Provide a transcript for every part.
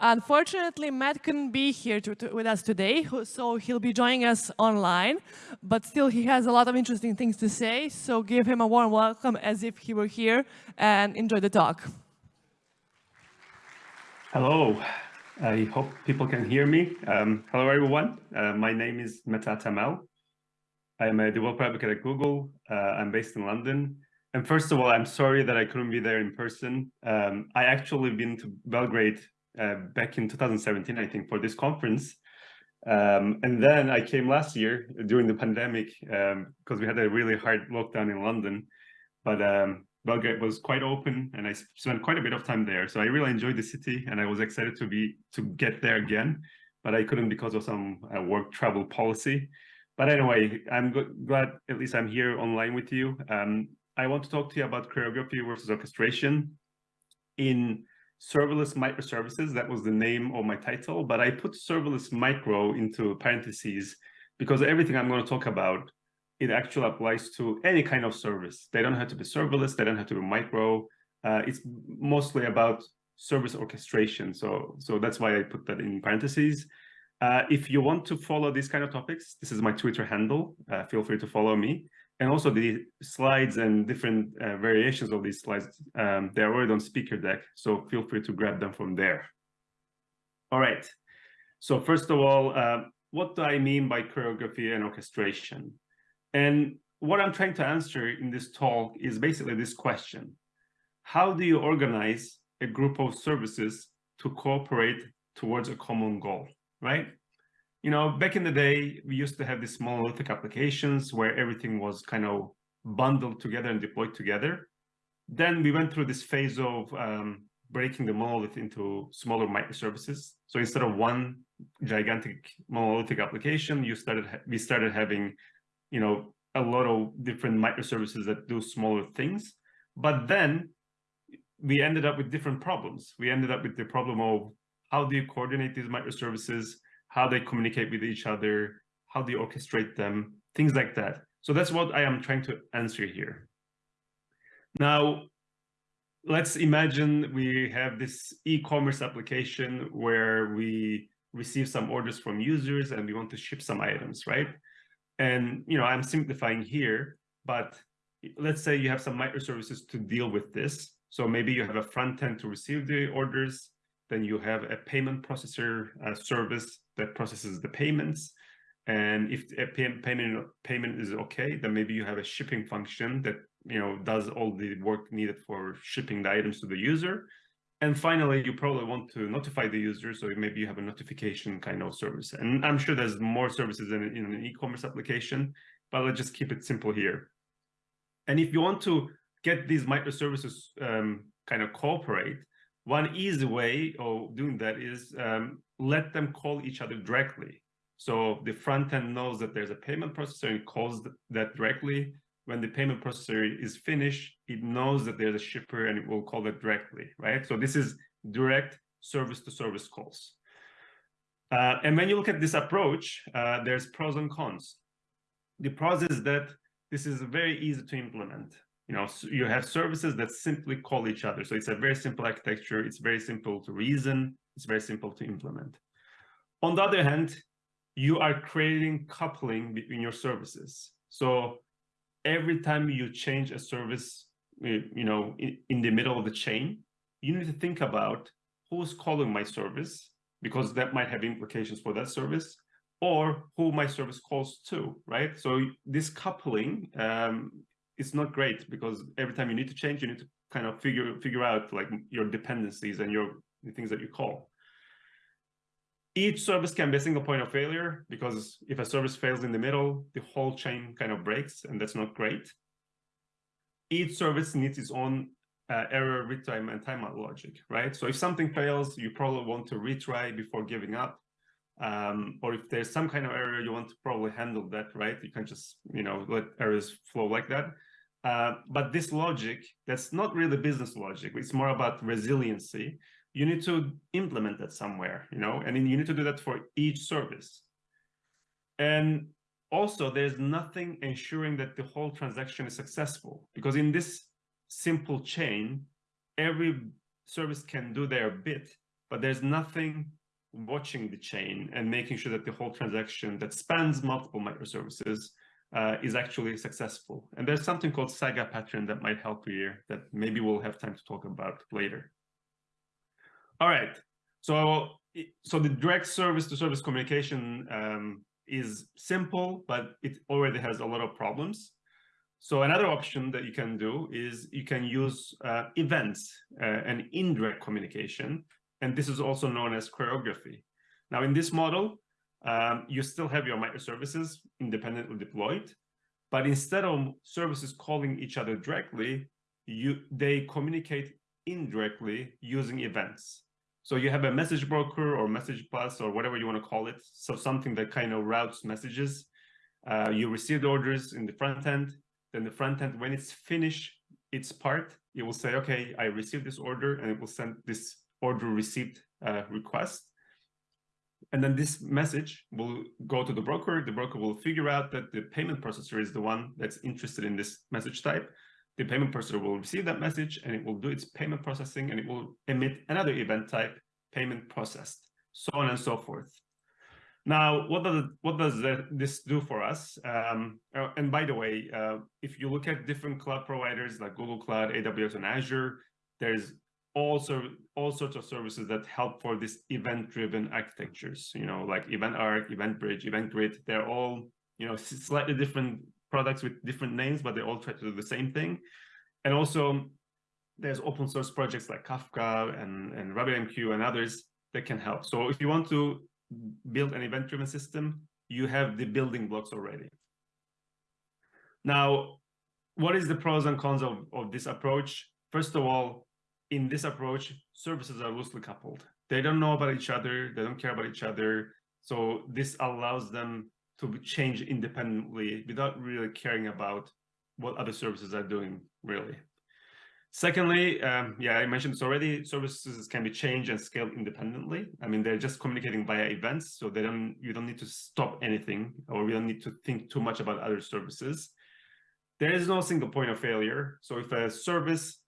Unfortunately, Matt couldn't be here to, to, with us today, so he'll be joining us online. But still, he has a lot of interesting things to say, so give him a warm welcome as if he were here and enjoy the talk. Hello. I hope people can hear me. Um, hello, everyone. Uh, my name is Mete Atamel. I'm a developer advocate at Google. Uh, I'm based in London. And first of all, I'm sorry that I couldn't be there in person. Um, I actually been to Belgrade uh, back in 2017, I think, for this conference. Um, and then I came last year during the pandemic because um, we had a really hard lockdown in London. But um, Belgrade was quite open, and I spent quite a bit of time there. So I really enjoyed the city, and I was excited to be to get there again. But I couldn't because of some uh, work travel policy. But anyway, I'm glad at least I'm here online with you. Um, I want to talk to you about choreography versus orchestration in serverless microservices. That was the name of my title, but I put serverless micro into parentheses because everything I'm going to talk about, it actually applies to any kind of service. They don't have to be serverless. They don't have to be micro. Uh, it's mostly about service orchestration. So, so that's why I put that in parentheses. Uh, if you want to follow these kind of topics, this is my Twitter handle. Uh, feel free to follow me and also the slides and different uh, variations of these slides, um, they're already on speaker deck, so feel free to grab them from there. All right, so first of all, uh, what do I mean by choreography and orchestration? And what I'm trying to answer in this talk is basically this question. How do you organize a group of services to cooperate towards a common goal, right? You know, back in the day, we used to have these monolithic applications where everything was kind of bundled together and deployed together. Then we went through this phase of um, breaking the monolith into smaller microservices. So instead of one gigantic monolithic application, you started we started having, you know, a lot of different microservices that do smaller things. But then we ended up with different problems. We ended up with the problem of how do you coordinate these microservices? How they communicate with each other, how they orchestrate them, things like that. So that's what I am trying to answer here. Now, let's imagine we have this e-commerce application where we receive some orders from users and we want to ship some items, right? And, you know, I'm simplifying here, but let's say you have some microservices to deal with this. So maybe you have a front end to receive the orders, then you have a payment processor uh, service that processes the payments. And if a payment payment is okay, then maybe you have a shipping function that you know does all the work needed for shipping the items to the user. And finally, you probably want to notify the user, so maybe you have a notification kind of service. And I'm sure there's more services in, in an e-commerce application, but let's just keep it simple here. And if you want to get these microservices um, kind of cooperate, one easy way of doing that is um, let them call each other directly. So the front end knows that there's a payment processor and calls that directly. When the payment processor is finished, it knows that there's a shipper and it will call that directly, right? So this is direct service to service calls. Uh, and when you look at this approach, uh, there's pros and cons. The pros is that this is very easy to implement you know, you have services that simply call each other. So it's a very simple architecture. It's very simple to reason. It's very simple to implement. On the other hand, you are creating coupling between your services. So every time you change a service, you know, in, in the middle of the chain, you need to think about who's calling my service, because that might have implications for that service, or who my service calls to, right? So this coupling um, it's not great because every time you need to change, you need to kind of figure figure out like your dependencies and your the things that you call. Each service can be a single point of failure because if a service fails in the middle, the whole chain kind of breaks, and that's not great. Each service needs its own uh, error retime and timeout logic, right? So if something fails, you probably want to retry before giving up. Um, or if there's some kind of error, you want to probably handle that, right? You can't just, you know, let errors flow like that. Uh, but this logic, that's not really business logic. It's more about resiliency. You need to implement that somewhere, you know, and you need to do that for each service. And also, there's nothing ensuring that the whole transaction is successful because in this simple chain, every service can do their bit, but there's nothing watching the chain and making sure that the whole transaction that spans multiple microservices uh, is actually successful. And there's something called Saga pattern that might help you here that maybe we'll have time to talk about later. All right, so so the direct service to service communication um, is simple, but it already has a lot of problems. So another option that you can do is you can use uh, events uh, and indirect communication. And this is also known as choreography. Now in this model, um, you still have your microservices independently deployed, but instead of services calling each other directly, you they communicate indirectly using events. So you have a message broker or message bus or whatever you want to call it. So something that kind of routes messages. Uh, you received orders in the front end. Then the front end, when it's finished its part, it will say, okay, I received this order and it will send this order received uh, request. And then this message will go to the broker. The broker will figure out that the payment processor is the one that's interested in this message type the payment processor will receive that message and it will do its payment processing and it will emit another event type, payment processed, so on and so forth. Now, what does what does this do for us? Um, uh, and by the way, uh, if you look at different cloud providers like Google Cloud, AWS, and Azure, there's also all sorts of services that help for this event-driven architectures. You know, like Eventarc, Event Bridge, Event Grid. They're all you know slightly different products with different names, but they all try to do the same thing. And also there's open source projects like Kafka and, and RabbitMQ and others that can help. So if you want to build an event-driven system, you have the building blocks already. Now, what is the pros and cons of, of this approach? First of all, in this approach, services are loosely coupled. They don't know about each other. They don't care about each other. So this allows them to change independently without really caring about what other services are doing, really. Secondly, um, yeah, I mentioned this already, services can be changed and scaled independently. I mean, they're just communicating via events, so they don't you don't need to stop anything or we don't need to think too much about other services. There is no single point of failure. So if a service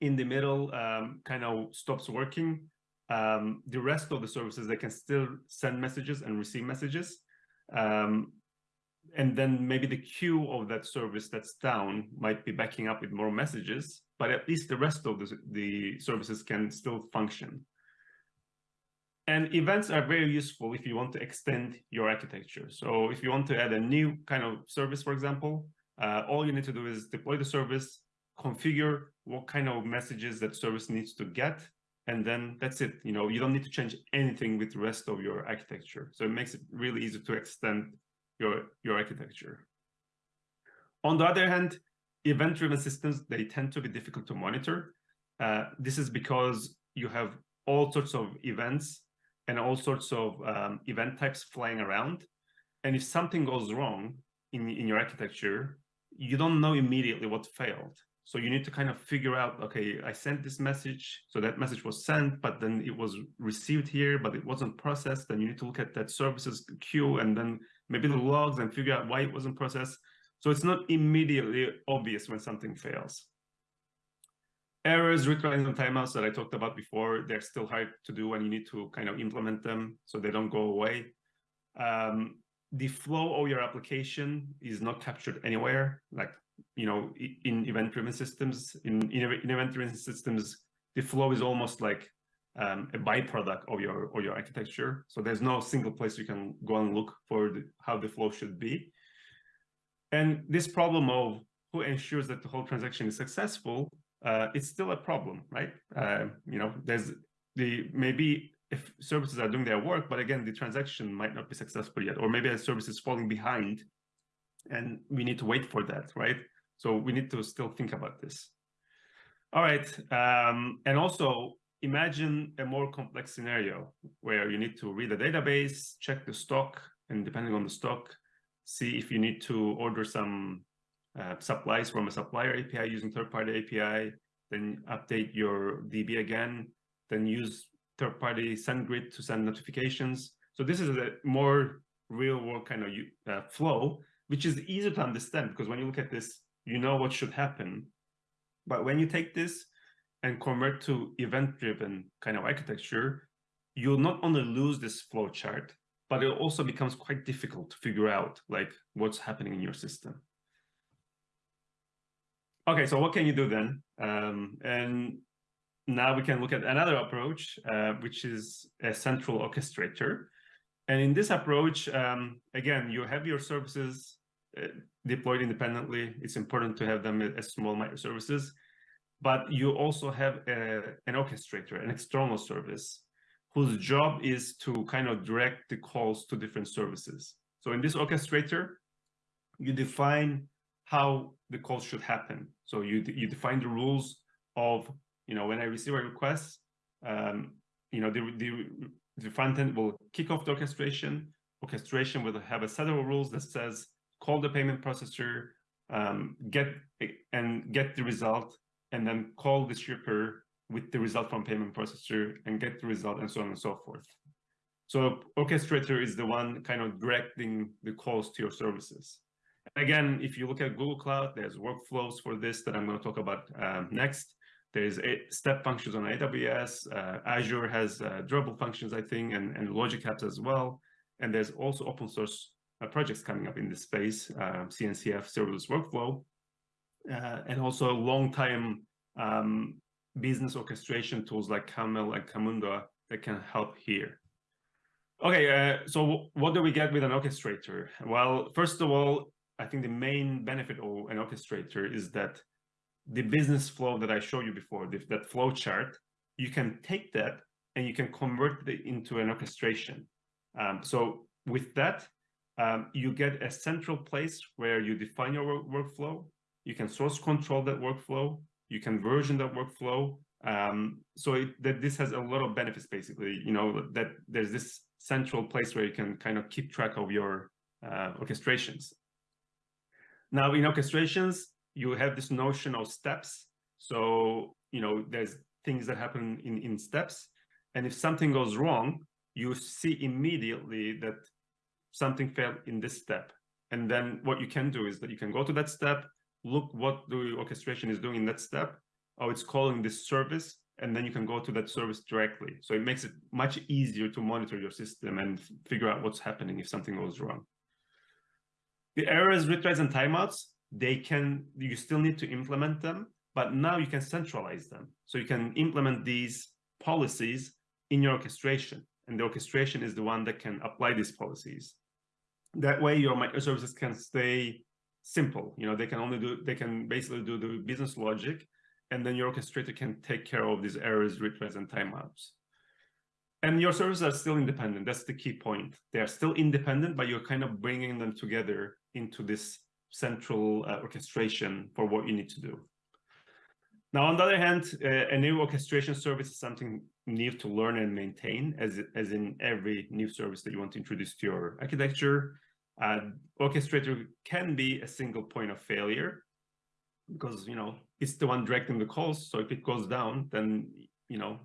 in the middle um, kind of stops working, um, the rest of the services, they can still send messages and receive messages. Um, and then maybe the queue of that service that's down might be backing up with more messages, but at least the rest of the, the services can still function. And events are very useful if you want to extend your architecture. So if you want to add a new kind of service, for example, uh, all you need to do is deploy the service, configure what kind of messages that service needs to get, and then that's it. You know, you don't need to change anything with the rest of your architecture. So it makes it really easy to extend your, your architecture. On the other hand, event-driven systems, they tend to be difficult to monitor. Uh, this is because you have all sorts of events and all sorts of um, event types flying around. And if something goes wrong in, in your architecture, you don't know immediately what failed. So you need to kind of figure out, okay, I sent this message, so that message was sent, but then it was received here, but it wasn't processed. Then you need to look at that services queue and then maybe the logs and figure out why it wasn't processed. So it's not immediately obvious when something fails. Errors, retries, and timeouts that I talked about before, they're still hard to do and you need to kind of implement them so they don't go away. Um, the flow of your application is not captured anywhere. Like you know, in event-driven systems, in, in, event-driven systems, the flow is almost like um, a byproduct of your or your architecture. So there's no single place you can go and look for the, how the flow should be. And this problem of who ensures that the whole transaction is successful, uh, it's still a problem, right? Uh, you know, there's the maybe if services are doing their work, but again, the transaction might not be successful yet, or maybe a service is falling behind and we need to wait for that, right? So we need to still think about this. All right, um, and also imagine a more complex scenario where you need to read a database, check the stock, and depending on the stock, see if you need to order some uh, supplies from a supplier API using third-party API, then update your DB again, then use third-party SendGrid to send notifications. So this is a more real-world kind of uh, flow which is easy to understand because when you look at this, you know what should happen. But when you take this and convert to event-driven kind of architecture, you'll not only lose this flow chart, but it also becomes quite difficult to figure out like what's happening in your system. Okay, so what can you do then? Um, and now we can look at another approach, uh, which is a central orchestrator. And in this approach, um, again, you have your services deployed independently. It's important to have them as small microservices, but you also have a, an orchestrator, an external service, whose job is to kind of direct the calls to different services. So in this orchestrator, you define how the calls should happen. So you, you define the rules of you know, when I receive a request, um, you know, the, the, the front end will kick off the orchestration. Orchestration will have a set of rules that says, call the payment processor, um, get and get the result, and then call the shipper with the result from payment processor and get the result and so on and so forth. So orchestrator is the one kind of directing the calls to your services. Again, if you look at Google Cloud, there's workflows for this that I'm going to talk about um, next. There's step functions on AWS. Uh, Azure has uh, durable functions, I think, and, and logic apps as well. And there's also open source projects coming up in this space, uh, CNCF serverless workflow, uh, and also long time um, business orchestration tools like Camel and Camunda that can help here. Okay, uh, so what do we get with an orchestrator? Well, first of all, I think the main benefit of an orchestrator is that the business flow that I showed you before, the, that flow chart, you can take that and you can convert it into an orchestration. Um, so with that, um, you get a central place where you define your work workflow. You can source control that workflow. You can version that workflow. Um, so it, that this has a lot of benefits, basically. You know that there's this central place where you can kind of keep track of your uh, orchestrations. Now, in orchestrations, you have this notion of steps. So, you know, there's things that happen in, in steps. And if something goes wrong, you see immediately that something failed in this step. And then what you can do is that you can go to that step, look what the orchestration is doing in that step. Oh, it's calling this service. And then you can go to that service directly. So it makes it much easier to monitor your system and figure out what's happening if something goes wrong. The errors, retries, and timeouts, they can, you still need to implement them, but now you can centralize them. So you can implement these policies in your orchestration. And the orchestration is the one that can apply these policies. That way your microservices can stay simple. You know, they can only do, they can basically do the business logic, and then your orchestrator can take care of these errors, retries, and timeouts. And your services are still independent. That's the key point. They are still independent, but you're kind of bringing them together into this central uh, orchestration for what you need to do. Now, on the other hand, uh, a new orchestration service is something new to learn and maintain, as, as in every new service that you want to introduce to your architecture. Uh, orchestrator can be a single point of failure because, you know, it's the one directing the calls. So if it goes down, then, you know,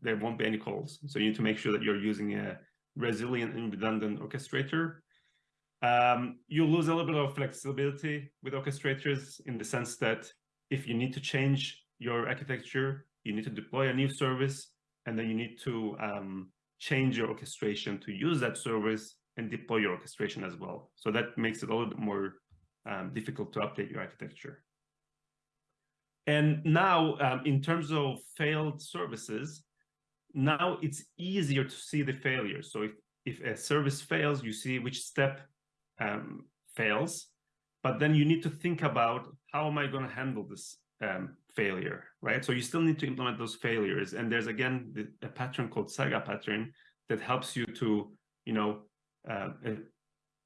there won't be any calls. So you need to make sure that you're using a resilient and redundant orchestrator um, you lose a little bit of flexibility with orchestrators in the sense that if you need to change your architecture, you need to deploy a new service, and then you need to um, change your orchestration to use that service and deploy your orchestration as well. So that makes it a little bit more um, difficult to update your architecture. And now, um, in terms of failed services, now it's easier to see the failure. So if, if a service fails, you see which step um, fails, but then you need to think about how am I going to handle this um, failure, right? So you still need to implement those failures. And there's again the, a pattern called saga pattern that helps you to, you know, uh, uh,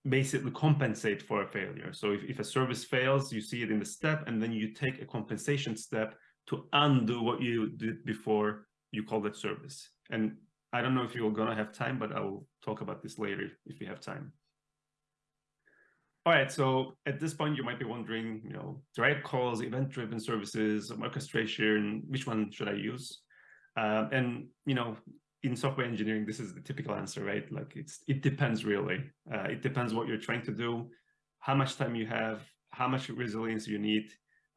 basically compensate for a failure. So if, if a service fails, you see it in the step, and then you take a compensation step to undo what you did before you call that service. And I don't know if you're going to have time, but I will talk about this later if we have time. All right, so at this point, you might be wondering, you know, direct calls, event-driven services, orchestration, which one should I use? Um, and, you know, in software engineering, this is the typical answer, right? Like it's it depends really. Uh, it depends what you're trying to do, how much time you have, how much resilience you need.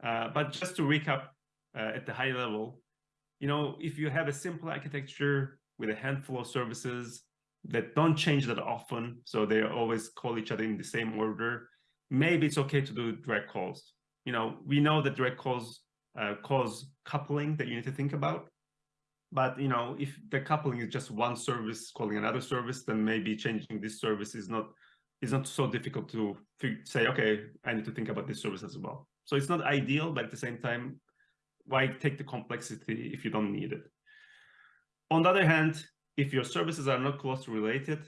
Uh, but just to recap uh, at the high level, you know, if you have a simple architecture with a handful of services that don't change that often, so they always call each other in the same order, maybe it's okay to do direct calls. You know, we know that direct calls uh, cause coupling that you need to think about. But you know, if the coupling is just one service calling another service, then maybe changing this service is not is not so difficult to say, okay, I need to think about this service as well. So it's not ideal, but at the same time, why take the complexity if you don't need it? On the other hand, if your services are not closely related,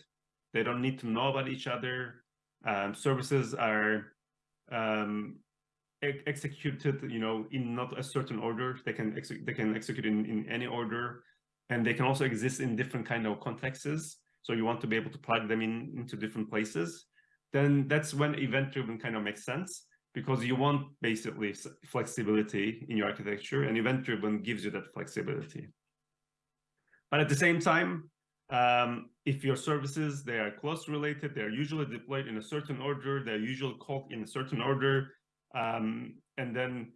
they don't need to know about each other. Um, services are um, executed, you know, in not a certain order. They can they can execute in, in any order, and they can also exist in different kind of contexts. So you want to be able to plug them in into different places. Then that's when event-driven kind of makes sense because you want basically flexibility in your architecture, and event-driven gives you that flexibility. But at the same time, um, if your services, they are close related, they're usually deployed in a certain order, they're usually called in a certain order, um, and then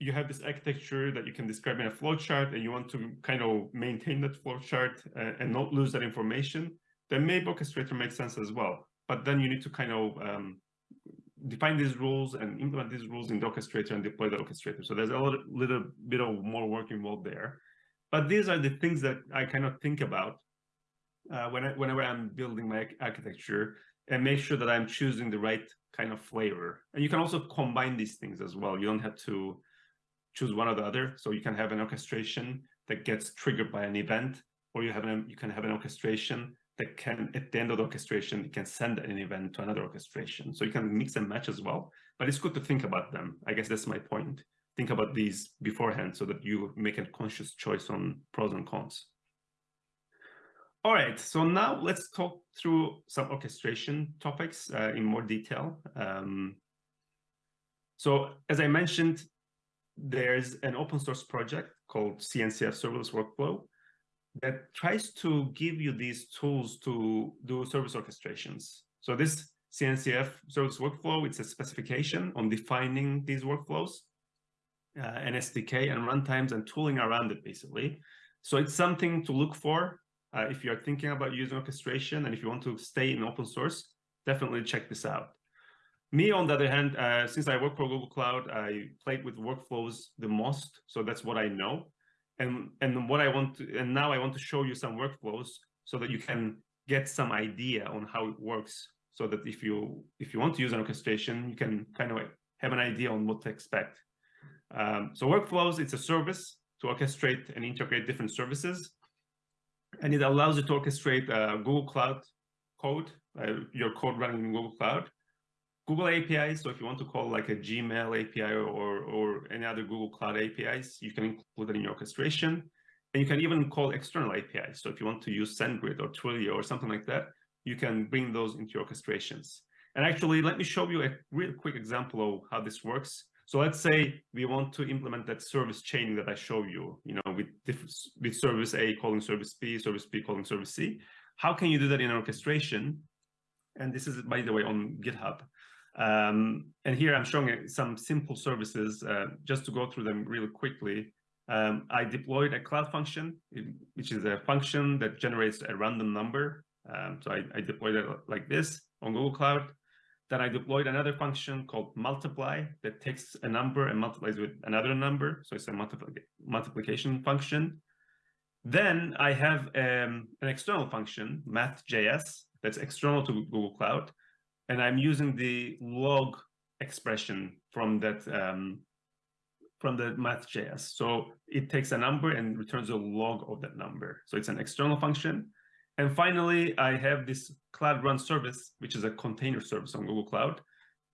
you have this architecture that you can describe in a flowchart and you want to kind of maintain that flowchart uh, and not lose that information, then maybe orchestrator makes sense as well. But then you need to kind of um, define these rules and implement these rules in the orchestrator and deploy the orchestrator. So there's a little, little bit of more work involved there. But these are the things that I kind of think about uh, when I, whenever I'm building my architecture and make sure that I'm choosing the right kind of flavor. And you can also combine these things as well. You don't have to choose one or the other. So you can have an orchestration that gets triggered by an event, or you have an, you can have an orchestration that can, at the end of the orchestration, it can send an event to another orchestration. So you can mix and match as well. But it's good to think about them. I guess that's my point. Think about these beforehand so that you make a conscious choice on pros and cons. All right, so now let's talk through some orchestration topics uh, in more detail. Um, so as I mentioned, there's an open source project called CNCF Serverless Workflow that tries to give you these tools to do service orchestrations. So this CNCF Service Workflow, it's a specification on defining these workflows, uh, an SDK and runtimes and tooling around it, basically. So it's something to look for uh, if you're thinking about using orchestration and if you want to stay in open source, definitely check this out. Me, on the other hand, uh, since I work for Google Cloud, I played with workflows the most, so that's what I know. And and what I want to, and now I want to show you some workflows so that you can get some idea on how it works. So that if you if you want to use an orchestration, you can kind of have an idea on what to expect. Um, so workflows, it's a service to orchestrate and integrate different services and it allows you to orchestrate uh, Google Cloud code, uh, your code running in Google Cloud, Google APIs. So if you want to call like a Gmail API or, or any other Google Cloud APIs, you can include it in your orchestration. And you can even call external APIs. So if you want to use SendGrid or Twilio or something like that, you can bring those into your orchestrations. And actually, let me show you a real quick example of how this works. So let's say we want to implement that service chaining that I show you, you know, with with service A calling service B, service B calling service C. How can you do that in orchestration? And this is, by the way, on GitHub. Um, and here I'm showing some simple services uh, just to go through them really quickly. Um, I deployed a cloud function, which is a function that generates a random number. Um, so I, I deployed it like this on Google Cloud. Then I deployed another function called multiply that takes a number and multiplies with another number. So it's a multipli multiplication function. Then I have um, an external function, math.js, that's external to Google Cloud. And I'm using the log expression from that um, from the math.js. So it takes a number and returns a log of that number. So it's an external function. And finally, I have this Cloud Run service, which is a container service on Google Cloud.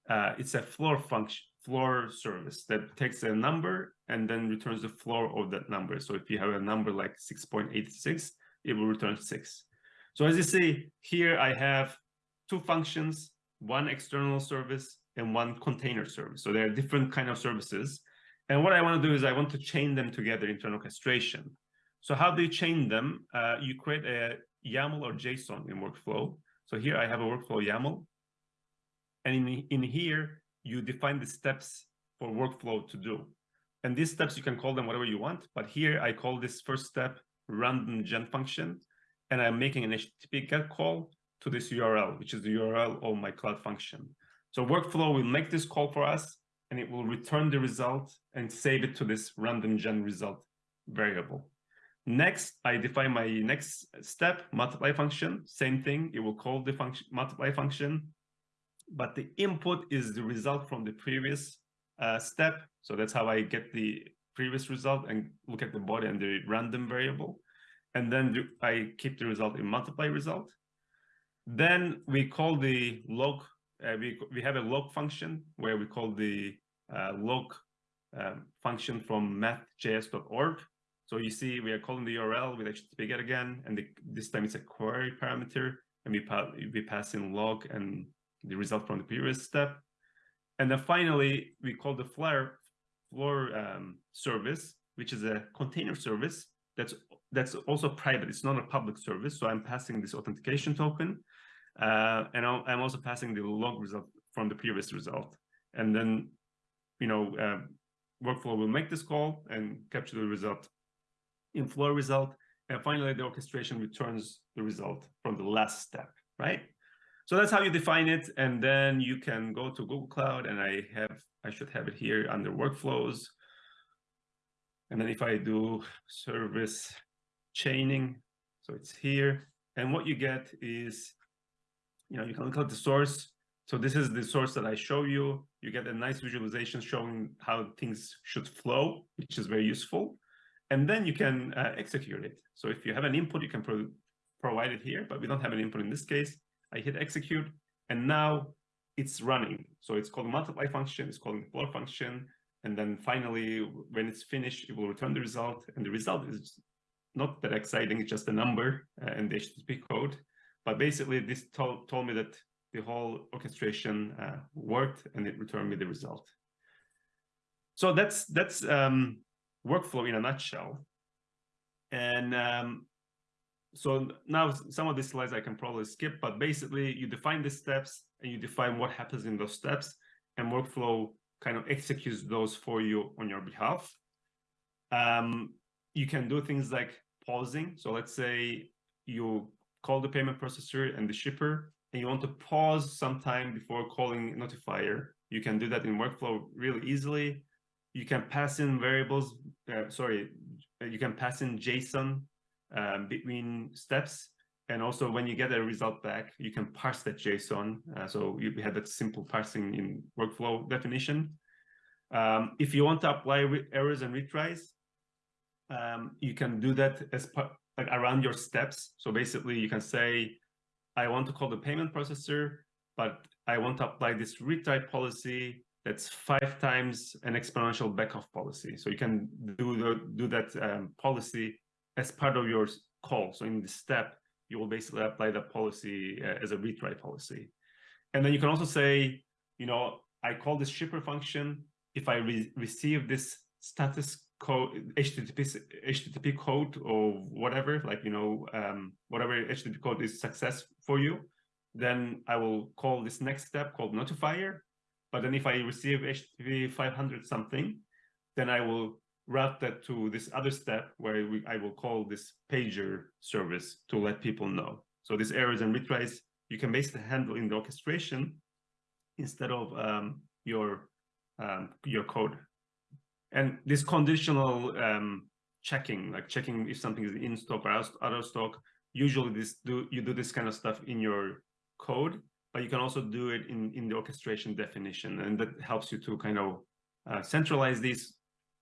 Uh, it's a floor function, floor service that takes a number and then returns the floor of that number. So if you have a number like 6.86, it will return six. So as you see here, I have two functions, one external service and one container service. So there are different kind of services. And what I want to do is I want to chain them together into an orchestration. So how do you chain them? Uh, you create a YAML or JSON in workflow. So here I have a workflow YAML. And in, in here, you define the steps for workflow to do. And these steps, you can call them whatever you want. But here I call this first step random gen function. And I'm making an HTTP GET call to this URL, which is the URL of my cloud function. So workflow will make this call for us and it will return the result and save it to this random gen result variable. Next, I define my next step, multiply function, same thing, it will call the function multiply function, but the input is the result from the previous uh, step. So that's how I get the previous result and look at the body and the random variable. And then I keep the result in multiply result. Then we call the log, uh, we, we have a log function where we call the uh, log um, function from mathjs.org. So you see we are calling the URL with HTTP get again, and the, this time it's a query parameter, and we, pa we pass in log and the result from the previous step. And then finally, we call the Flare Floor um, service, which is a container service that's that's also private. It's not a public service. So I'm passing this authentication token, uh, and I'm also passing the log result from the previous result. And then, you know, uh, workflow will make this call and capture the result in flow result. And finally, the orchestration returns the result from the last step, right? So that's how you define it. And then you can go to Google Cloud and I have, I should have it here under workflows. And then if I do service chaining, so it's here. And what you get is, you know, you can look at the source. So this is the source that I show you. You get a nice visualization showing how things should flow, which is very useful. And then you can uh, execute it. So if you have an input, you can pro provide it here, but we don't have an input in this case. I hit execute, and now it's running. So it's called multiply function, it's called floor function, and then finally, when it's finished, it will return the result, and the result is not that exciting, it's just a number uh, in the HTTP code. But basically, this told, told me that the whole orchestration uh, worked, and it returned me the result. So that's that's um, workflow in a nutshell. And um, so now some of these slides I can probably skip, but basically you define the steps and you define what happens in those steps and workflow kind of executes those for you on your behalf. Um, you can do things like pausing. So let's say you call the payment processor and the shipper and you want to pause sometime before calling notifier. You can do that in workflow really easily. You can pass in variables, uh, sorry, you can pass in JSON um, between steps. And also when you get a result back, you can parse that JSON. Uh, so you have that simple parsing in workflow definition. Um, if you want to apply errors and retries, um, you can do that as part like around your steps. So basically you can say, I want to call the payment processor, but I want to apply this retry policy that's five times an exponential backoff policy. So you can do the, do that um, policy as part of your call. So in this step, you will basically apply that policy uh, as a retry policy. And then you can also say, you know, I call this shipper function. If I re receive this status code, HTTP, HTTP code or whatever, like, you know, um, whatever HTTP code is success for you, then I will call this next step called notifier. But then if I receive HTTP 500 something, then I will route that to this other step where we, I will call this pager service to let people know. So these errors and retries, you can basically handle in the orchestration instead of um, your um, your code. And this conditional um, checking, like checking if something is in stock or out of stock, usually this do you do this kind of stuff in your code, but you can also do it in, in the orchestration definition. And that helps you to kind of uh, centralize these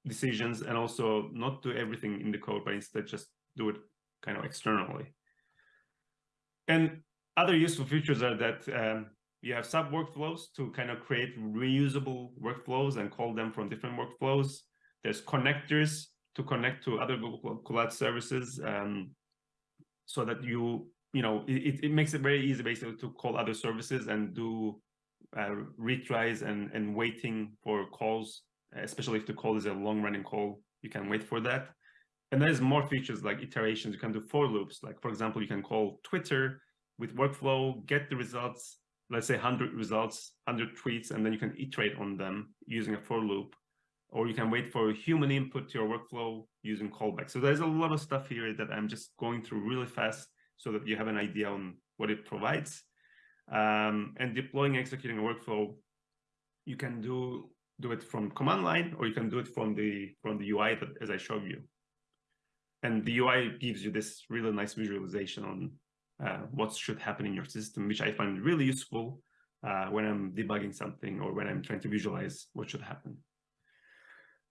decisions and also not do everything in the code, but instead just do it kind of externally. And other useful features are that um, you have sub workflows to kind of create reusable workflows and call them from different workflows. There's connectors to connect to other Google Cloud services um, so that you, you know, it, it makes it very easy basically to call other services and do uh, retries and, and waiting for calls especially if the call is a long running call, you can wait for that. And there's more features like iterations. You can do for loops. Like, for example, you can call Twitter with workflow, get the results, let's say 100 results, 100 tweets, and then you can iterate on them using a for loop. or you can wait for human input to your workflow using callback. So there's a lot of stuff here that I'm just going through really fast so that you have an idea on what it provides. Um, and deploying, executing a workflow, you can do do it from command line, or you can do it from the from the UI that, as I showed you. And the UI gives you this really nice visualization on uh, what should happen in your system, which I find really useful uh, when I'm debugging something or when I'm trying to visualize what should happen.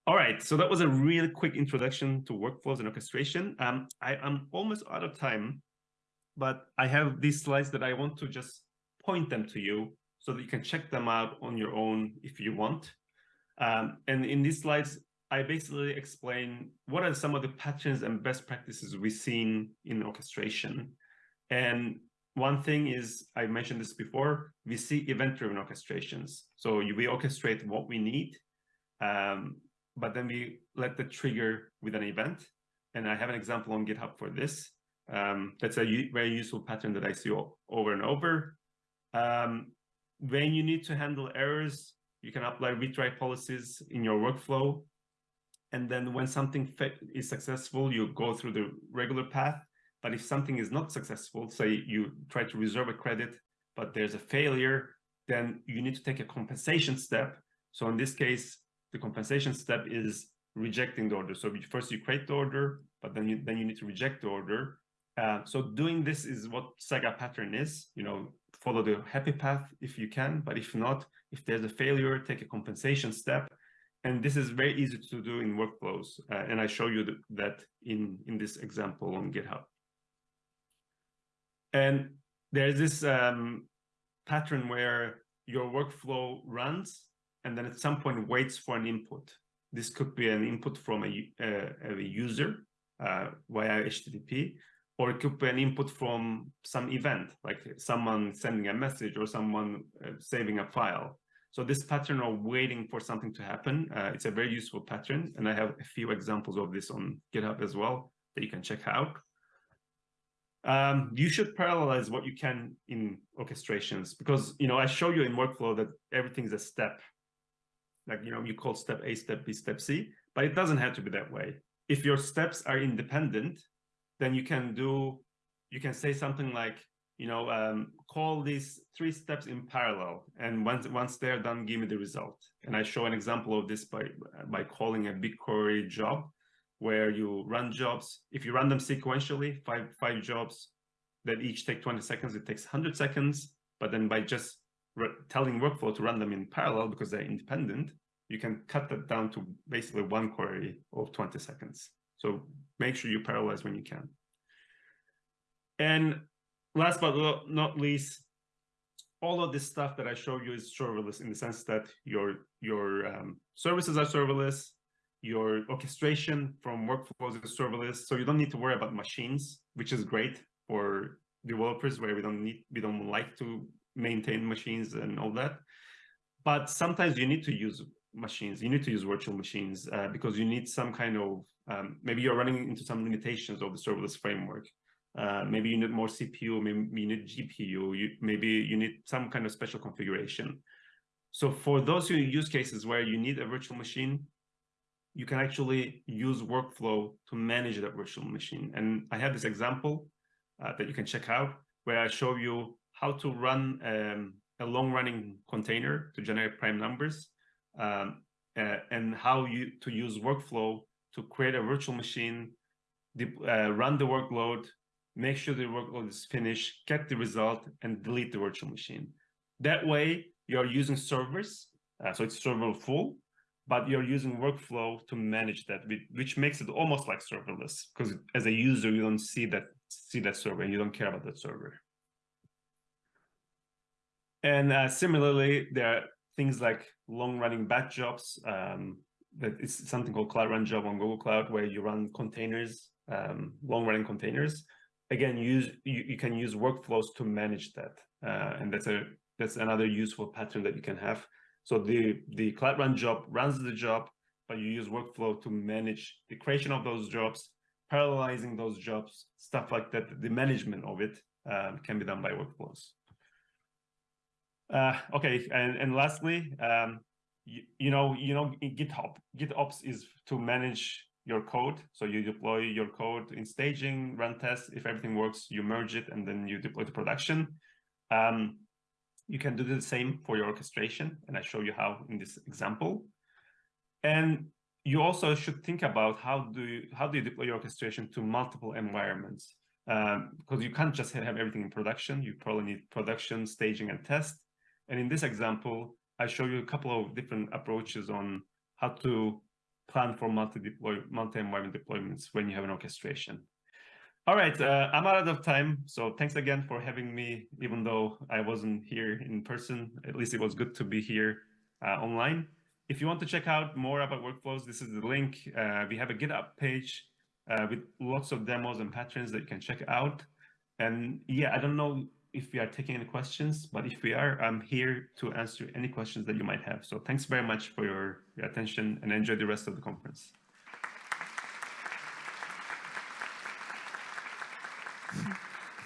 All right, so that was a really quick introduction to workflows and orchestration. Um, I, am almost out of time, but I have these slides that I want to just point them to you so that you can check them out on your own if you want. Um, and in these slides, I basically explain what are some of the patterns and best practices we've seen in orchestration. And one thing is, I mentioned this before, we see event-driven orchestrations. So we orchestrate what we need, um, but then we let the trigger with an event. And I have an example on GitHub for this. Um, that's a very useful pattern that I see over and over. Um, when you need to handle errors, you can apply retry policies in your workflow. And then when something is successful, you go through the regular path. But if something is not successful, say you try to reserve a credit, but there's a failure, then you need to take a compensation step. So in this case, the compensation step is rejecting the order. So first you create the order, but then you then you need to reject the order. Uh, so doing this is what Saga pattern is. You know, follow the happy path if you can, but if not, if there's a failure, take a compensation step. And this is very easy to do in workflows. Uh, and I show you that in, in this example on GitHub. And there's this um, pattern where your workflow runs and then at some point waits for an input. This could be an input from a, uh, a user uh, via HTTP, or it could be an input from some event, like someone sending a message or someone uh, saving a file. So this pattern of waiting for something to happen, uh, it's a very useful pattern. And I have a few examples of this on GitHub as well that you can check out. Um, you should parallelize what you can in orchestrations because, you know, I show you in workflow that everything is a step. Like, you know, you call step A, step B, step C, but it doesn't have to be that way. If your steps are independent, then you can do, you can say something like, you know, um, call these three steps in parallel. And once, once they're done, give me the result. And I show an example of this by, by calling a BigQuery job where you run jobs. If you run them sequentially, five, five jobs that each take 20 seconds, it takes 100 seconds. But then by just telling workflow to run them in parallel because they're independent, you can cut that down to basically one query of 20 seconds. So make sure you parallelize when you can. And last but not least, all of this stuff that I show you is serverless in the sense that your your um, services are serverless, your orchestration from workflows is serverless, so you don't need to worry about machines, which is great for developers where we don't need we don't like to maintain machines and all that. But sometimes you need to use machines. You need to use virtual machines uh, because you need some kind of um, maybe you're running into some limitations of the serverless framework. Uh, maybe you need more CPU, maybe you need GPU, you, maybe you need some kind of special configuration. So for those use cases where you need a virtual machine, you can actually use workflow to manage that virtual machine. And I have this example uh, that you can check out where I show you how to run um, a long running container to generate prime numbers um, and how you to use workflow to create a virtual machine, uh, run the workload, make sure the workload is finished, get the result, and delete the virtual machine. That way, you're using servers, uh, so it's server full, but you're using workflow to manage that, which makes it almost like serverless, because as a user, you don't see that see that server, and you don't care about that server. And uh, similarly, there are things like long-running batch jobs, um, that it's something called Cloud Run job on Google Cloud where you run containers, um, long running containers. Again, use you, you can use workflows to manage that. Uh, and that's a that's another useful pattern that you can have. So the, the Cloud Run job runs the job, but you use workflow to manage the creation of those jobs, parallelizing those jobs, stuff like that. The management of it um, can be done by workflows. Uh, okay, and, and lastly, um, you, you know, you know, GitHub, GitOps is to manage your code. So you deploy your code in staging, run tests. If everything works, you merge it and then you deploy to production. Um, you can do the same for your orchestration, and I show you how in this example. And you also should think about how do you how do you deploy your orchestration to multiple environments um, because you can't just have everything in production. You probably need production, staging, and test. And in this example, I show you a couple of different approaches on how to plan for multi-deploy, multi-environment deployments when you have an orchestration. All right, uh, I'm out of time. So thanks again for having me, even though I wasn't here in person. At least it was good to be here uh, online. If you want to check out more about workflows, this is the link. Uh, we have a GitHub page uh, with lots of demos and patterns that you can check out. And yeah, I don't know if we are taking any questions, but if we are, I'm here to answer any questions that you might have. So thanks very much for your, your attention and enjoy the rest of the conference.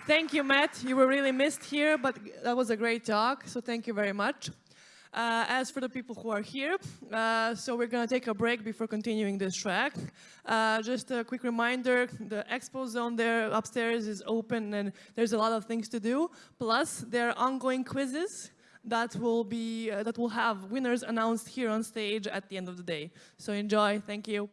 Thank you, Matt. You were really missed here, but that was a great talk, so thank you very much. Uh, as for the people who are here, uh, so we're going to take a break before continuing this track. Uh, just a quick reminder, the expo zone there upstairs is open and there's a lot of things to do. Plus, there are ongoing quizzes that will be uh, that will have winners announced here on stage at the end of the day. So enjoy. Thank you.